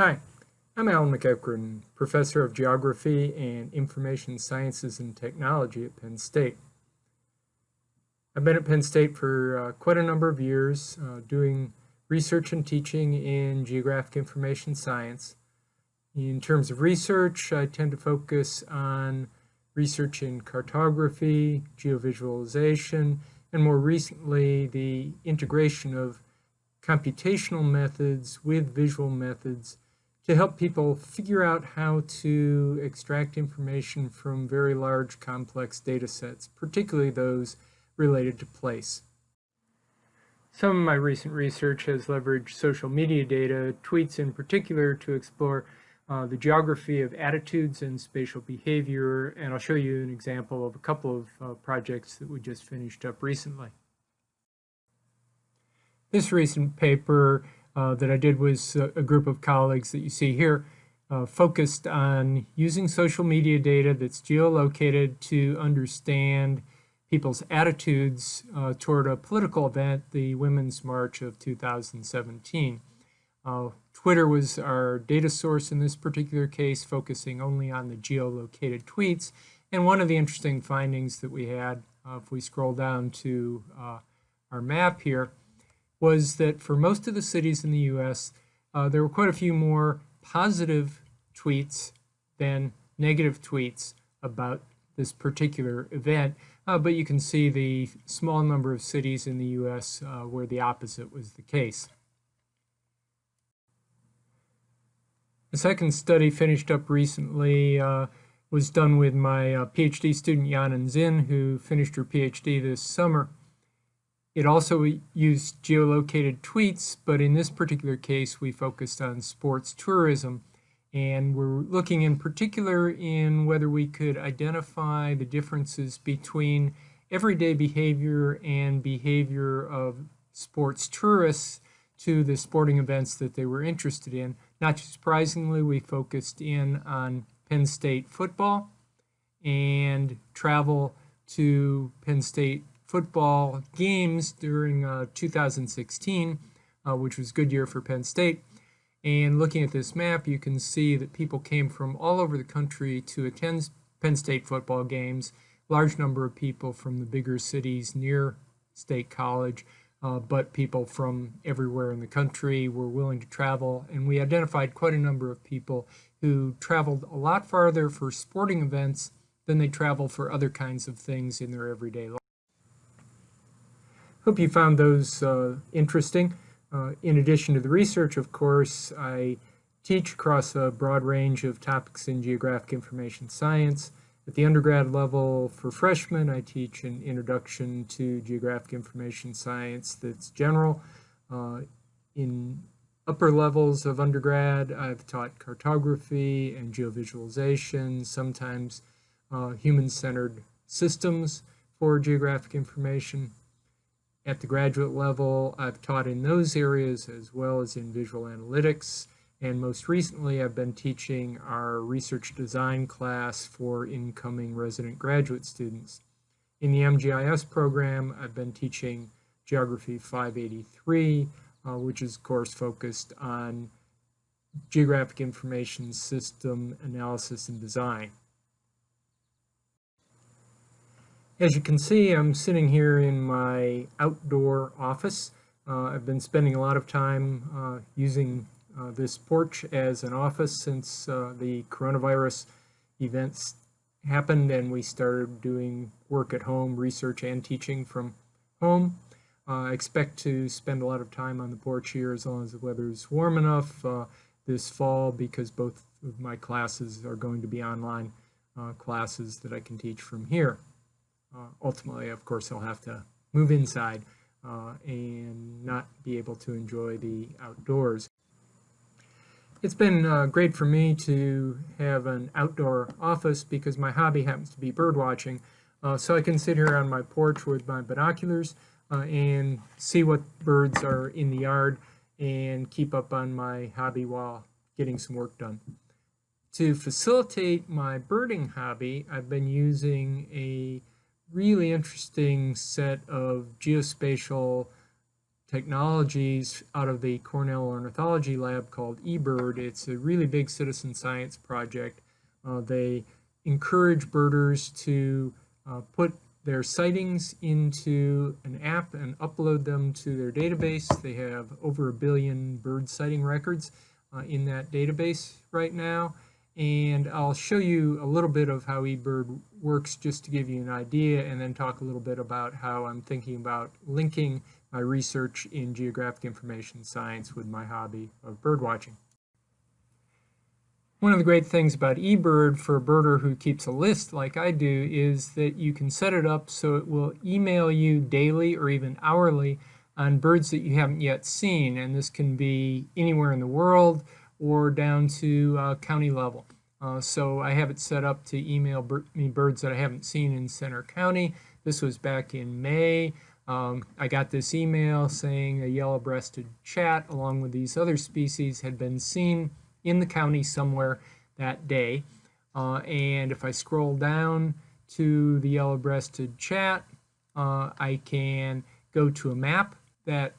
Hi, I'm Alan MacEachren, Professor of Geography and Information Sciences and Technology at Penn State. I've been at Penn State for uh, quite a number of years uh, doing research and teaching in geographic information science. In terms of research, I tend to focus on research in cartography, geovisualization, and more recently the integration of computational methods with visual methods to help people figure out how to extract information from very large complex data sets, particularly those related to place. Some of my recent research has leveraged social media data, tweets in particular, to explore uh, the geography of attitudes and spatial behavior, and I'll show you an example of a couple of uh, projects that we just finished up recently. This recent paper that I did was a, a, group of colleagues that you see here uh, focused on using social media data that's geolocated to understand people's attitudes uh, toward a political event, the Women's March of 2017. Uh, Twitter was our data source in this particular case, focusing only on the geolocated tweets. And one of the interesting findings that we had, uh, if we scroll down to uh, our map here, was that for most of the cities in the US, uh, there were quite a few more positive tweets than negative tweets about this particular event. Uh, but you can see the small number of cities in the US uh, where the opposite was the case. The second study finished up recently uh, was done with my uh, PhD student Yanan Xin, who finished her PhD this summer. It also used geolocated tweets, but in this particular case, we focused on sports tourism. And we're looking in particular in whether we could identify the differences between everyday behavior and behavior of sports tourists to the sporting events that they were interested in. Not surprisingly, we focused in on Penn State football and travel to Penn State football games during uh, 2016, uh, which was a good year for Penn State. And looking at this map, you can see that people came from all over the country to attend Penn State football games. Large number of people from the bigger cities near State College, uh, but people from everywhere in the country were willing to travel. And we identified quite a number of people who traveled a lot farther for sporting events than they travel for other kinds of things in their everyday life. Hope you found those uh, interesting. Uh, in addition to the research, of course, I teach across a broad range of topics in geographic information science. At the undergrad level for freshmen, I teach an introduction to geographic information science that's general. Uh, in upper levels of undergrad, I've taught cartography and geovisualization, sometimes uh, human-centered systems for geographic information. At the graduate level, I've taught in those areas as well as in visual analytics. And most recently, I've been teaching our research design class for incoming resident graduate students. In the MGIS program, I've been teaching Geography 583, uh, which is, of course, focused on geographic information system analysis and design. As you can see, I'm sitting here in my outdoor office. Uh, I've been spending a lot of time uh, using uh, this porch as an office since uh, the coronavirus events happened and we started doing work at home, research and teaching from home. Uh, I expect to spend a lot of time on the porch here as long as the weather is warm enough uh, this fall because both of my classes are going to be online classes that I can teach from here. Uh, ultimately, of course, I'll have to move inside uh, and not be able to enjoy the outdoors. It's been uh, great for me to have an outdoor office because my hobby happens to be bird watching. Uh, so I can sit here on my porch with my binoculars uh, and see what birds are in the yard and keep up on my hobby while getting some work done. To facilitate my birding hobby, I've been using a really interesting set of geospatial technologies out of the Cornell Ornithology Lab called eBird. It's a really big citizen science project. Uh, they encourage birders to uh, put their sightings into an app and upload them to their database. They have over a billion bird sighting records uh, in that database right now. And I'll show you a little bit of how eBird works just to give you an idea and then talk a little bit about how I'm thinking about linking my research in geographic information science with my hobby of bird watching. One of the great things about eBird for a birder who keeps a list like I do is that you can set it up so it will email you daily or even hourly on birds that you haven't yet seen. And this can be anywhere in the world or down to uh, county level. Uh, so I have it set up to email bir me birds that I haven't seen in Centre County. This was back in May. Um, I got this email saying a yellow-breasted chat along with these other species had been seen in the county somewhere that day. Uh, and if I scroll down to the yellow-breasted chat, uh, I can go to a map that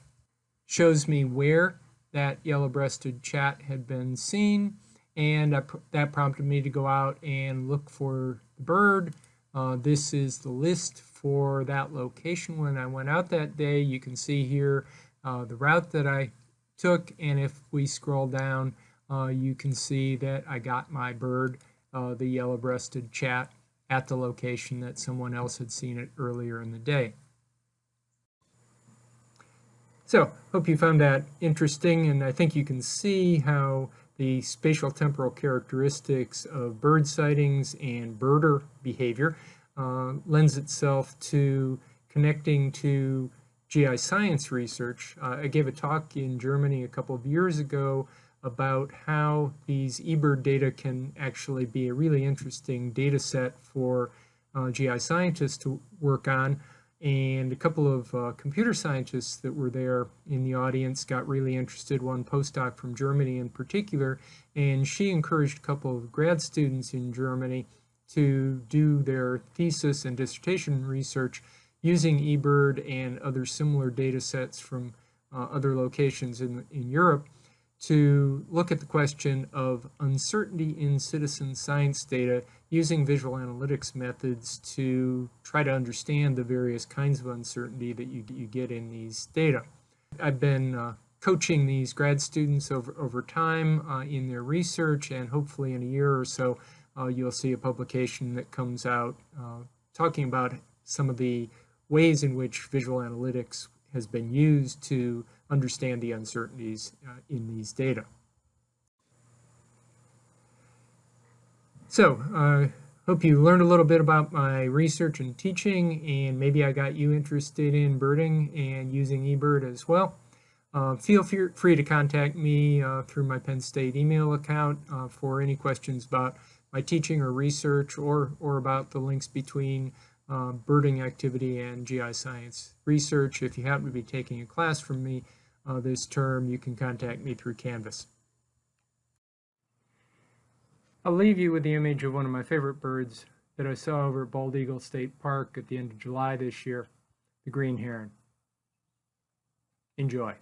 shows me where that yellow-breasted chat had been seen and that prompted me to go out and look for the bird. Uh, this is the list for that location when I went out that day. You can see here uh, the route that I took and if we scroll down uh, you can see that I got my bird, uh, the yellow-breasted chat, at the location that someone else had seen it earlier in the day. So, hope you found that interesting, and I think you can see how the spatial temporal characteristics of bird sightings and birder behavior uh, lends itself to connecting to GI science research. Uh, I gave a talk in Germany a couple of years ago about how these eBird data can actually be a really interesting data set for uh, GI scientists to work on. And a couple of uh, computer scientists that were there in the audience got really interested, one postdoc from Germany in particular, and she encouraged a couple of grad students in Germany to do their thesis and dissertation research using eBird and other similar data sets from uh, other locations in, in Europe to look at the question of uncertainty in citizen science data using visual analytics methods to try to understand the various kinds of uncertainty that you, you get in these data. I've been uh, coaching these grad students over, over time uh, in their research and hopefully in a year or so uh, you'll see a publication that comes out uh, talking about some of the ways in which visual analytics has been used to understand the uncertainties uh, in these data. So, I uh, hope you learned a little bit about my research and teaching, and maybe I got you interested in birding and using eBird as well. Uh, feel free to contact me uh, through my Penn State email account uh, for any questions about my teaching or research or, or about the links between uh, birding activity and GI science research. If you happen to be taking a class from me uh, this term, you can contact me through Canvas. I'll leave you with the image of one of my favorite birds that I saw over at Bald Eagle State Park at the end of July this year, the green heron. Enjoy.